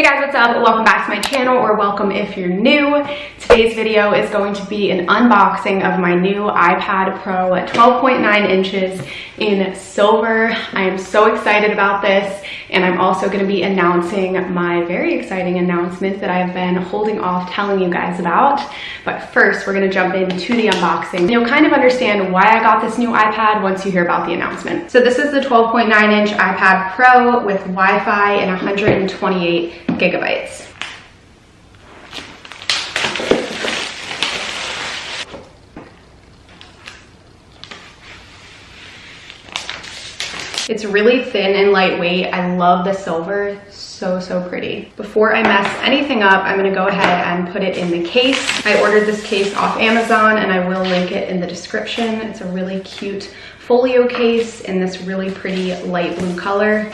Hey guys, what's up? Welcome back to my channel or welcome if you're new. Today's video is going to be an unboxing of my new iPad Pro 12.9 inches in silver. I am so excited about this and I'm also going to be announcing my very exciting announcement that I've been holding off telling you guys about. But first, we're going to jump into the unboxing. You'll kind of understand why I got this new iPad once you hear about the announcement. So this is the 12.9 inch iPad Pro with Wi-Fi and 128 gigabytes. It's really thin and lightweight. I love the silver, so, so pretty. Before I mess anything up, I'm gonna go ahead and put it in the case. I ordered this case off Amazon and I will link it in the description. It's a really cute folio case in this really pretty light blue color.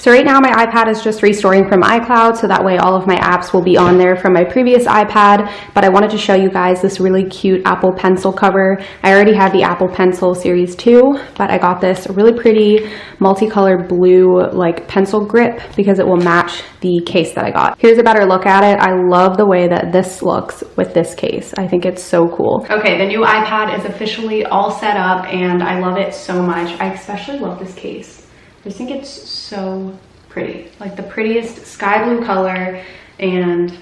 So right now my iPad is just restoring from iCloud, so that way all of my apps will be on there from my previous iPad, but I wanted to show you guys this really cute Apple Pencil cover. I already have the Apple Pencil Series 2, but I got this really pretty multicolored blue like pencil grip because it will match the case that I got. Here's a better look at it. I love the way that this looks with this case. I think it's so cool. Okay, the new iPad is officially all set up and I love it so much. I especially love this case. I just think it's so pretty. Like the prettiest sky blue color and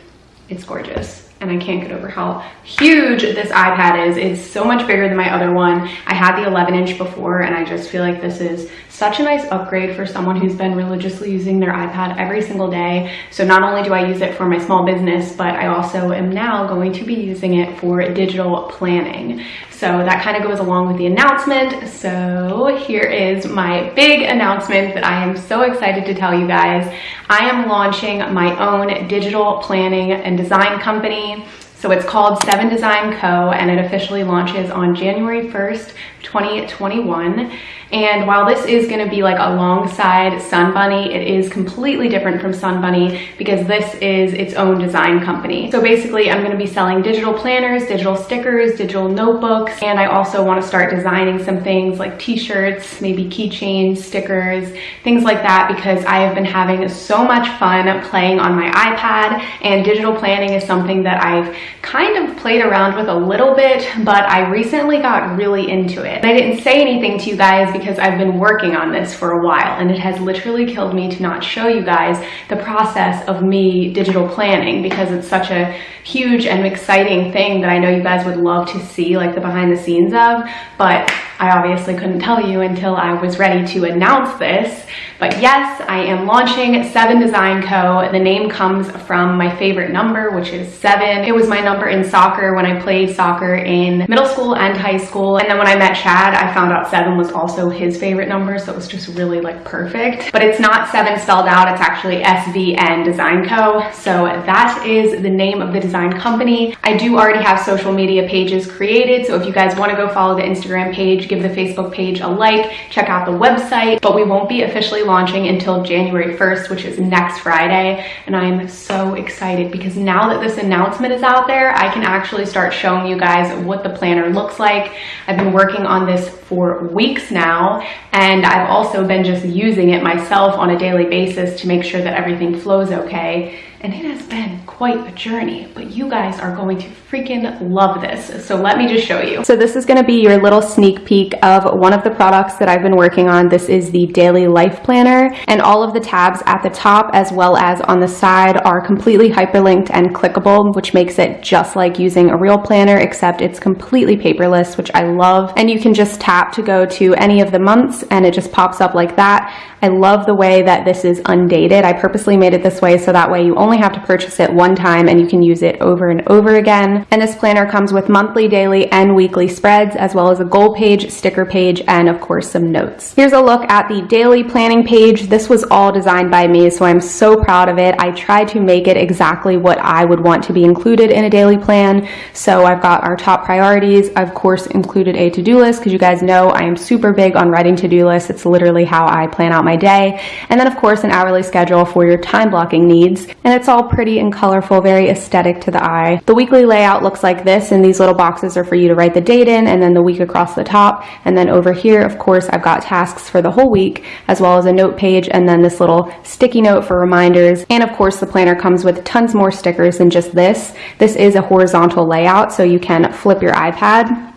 it's gorgeous and I can't get over how huge this iPad is. It's so much bigger than my other one. I had the 11 inch before and I just feel like this is such a nice upgrade for someone who's been religiously using their iPad every single day. So not only do I use it for my small business, but I also am now going to be using it for digital planning. So that kind of goes along with the announcement. So here is my big announcement that I am so excited to tell you guys. I am launching my own digital planning and design company. So it's called Seven Design Co. and it officially launches on January 1st, 2021. And while this is going to be like alongside Sun Bunny, it is completely different from Sun Bunny because this is its own design company. So basically I'm going to be selling digital planners, digital stickers, digital notebooks, and I also want to start designing some things like t-shirts, maybe keychains, stickers, things like that because I have been having so much fun playing on my iPad and digital planning is something that I've kind of played around with a little bit, but I recently got really into it. I didn't say anything to you guys because I've been working on this for a while. And it has literally killed me to not show you guys the process of me digital planning because it's such a huge and exciting thing that I know you guys would love to see like the behind the scenes of, but I obviously couldn't tell you until I was ready to announce this. But yes, I am launching Seven Design Co. The name comes from my favorite number, which is seven. It was my number in soccer when I played soccer in middle school and high school. And then when I met Chad, I found out seven was also his favorite number. So it was just really like perfect. But it's not seven spelled out. It's actually SVN Design Co. So that is the name of the design company. I do already have social media pages created. So if you guys want to go follow the Instagram page, give the Facebook page a like, check out the website. But we won't be officially launching until January 1st, which is next Friday. And I'm so excited because now that this announcement is out there, I can actually start showing you guys what the planner looks like. I've been working on this for weeks now, and I've also been just using it myself on a daily basis to make sure that everything flows okay and it has been quite a journey, but you guys are going to freaking love this. So let me just show you. So this is gonna be your little sneak peek of one of the products that I've been working on. This is the Daily Life Planner, and all of the tabs at the top as well as on the side are completely hyperlinked and clickable, which makes it just like using a real planner, except it's completely paperless, which I love. And you can just tap to go to any of the months and it just pops up like that. I love the way that this is undated. I purposely made it this way so that way you only have to purchase it one time and you can use it over and over again. And this planner comes with monthly, daily, and weekly spreads, as well as a goal page, sticker page, and of course some notes. Here's a look at the daily planning page. This was all designed by me, so I'm so proud of it. I tried to make it exactly what I would want to be included in a daily plan. So I've got our top priorities. I've, of course included a to-do list because you guys know I am super big on writing to-do lists. It's literally how I plan out my day. And then of course an hourly schedule for your time blocking needs. And it's all pretty and colorful, very aesthetic to the eye. The weekly layout looks like this, and these little boxes are for you to write the date in, and then the week across the top. And then over here, of course, I've got tasks for the whole week, as well as a note page, and then this little sticky note for reminders. And of course, the planner comes with tons more stickers than just this. This is a horizontal layout, so you can flip your iPad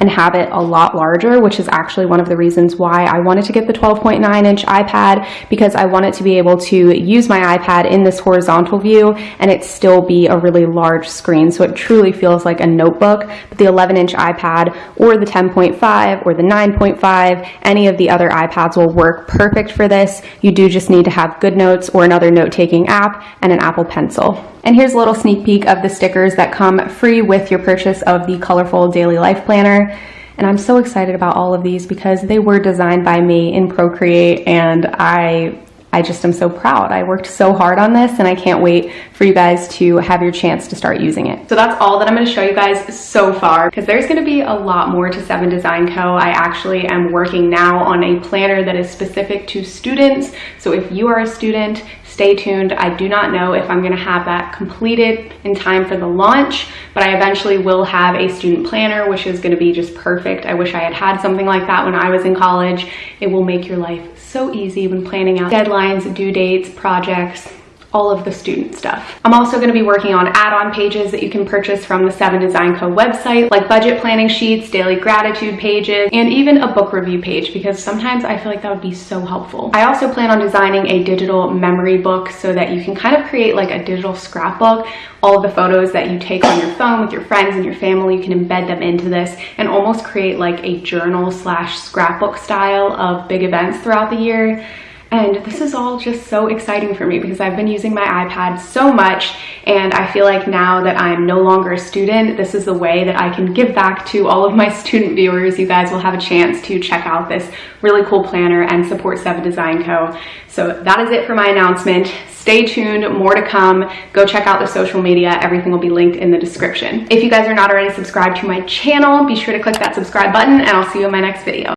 and have it a lot larger, which is actually one of the reasons why I wanted to get the 12.9 inch iPad because I wanted to be able to use my iPad in this horizontal view and it still be a really large screen. So it truly feels like a notebook, but the 11 inch iPad or the 10.5 or the 9.5, any of the other iPads will work perfect for this. You do just need to have GoodNotes or another note-taking app and an Apple Pencil. And here's a little sneak peek of the stickers that come free with your purchase of the Colorful Daily Life Planner. And I'm so excited about all of these because they were designed by me in Procreate and I I just am so proud. I worked so hard on this and I can't wait for you guys to have your chance to start using it. So that's all that I'm gonna show you guys so far because there's gonna be a lot more to 7 Design Co. I actually am working now on a planner that is specific to students. So if you are a student, stay tuned. I do not know if I'm gonna have that completed in time for the launch, but I eventually will have a student planner, which is gonna be just perfect. I wish I had had something like that when I was in college. It will make your life so easy when planning out deadlines, due dates, projects, all of the student stuff. I'm also going to be working on add-on pages that you can purchase from the 7 Design Co website, like budget planning sheets, daily gratitude pages, and even a book review page because sometimes I feel like that would be so helpful. I also plan on designing a digital memory book so that you can kind of create like a digital scrapbook. All of the photos that you take on your phone with your friends and your family, you can embed them into this and almost create like a journal slash scrapbook style of big events throughout the year. And this is all just so exciting for me because I've been using my iPad so much and I feel like now that I'm no longer a student, this is the way that I can give back to all of my student viewers. You guys will have a chance to check out this really cool planner and support 7 Design Co. So that is it for my announcement. Stay tuned, more to come. Go check out the social media. Everything will be linked in the description. If you guys are not already subscribed to my channel, be sure to click that subscribe button and I'll see you in my next video.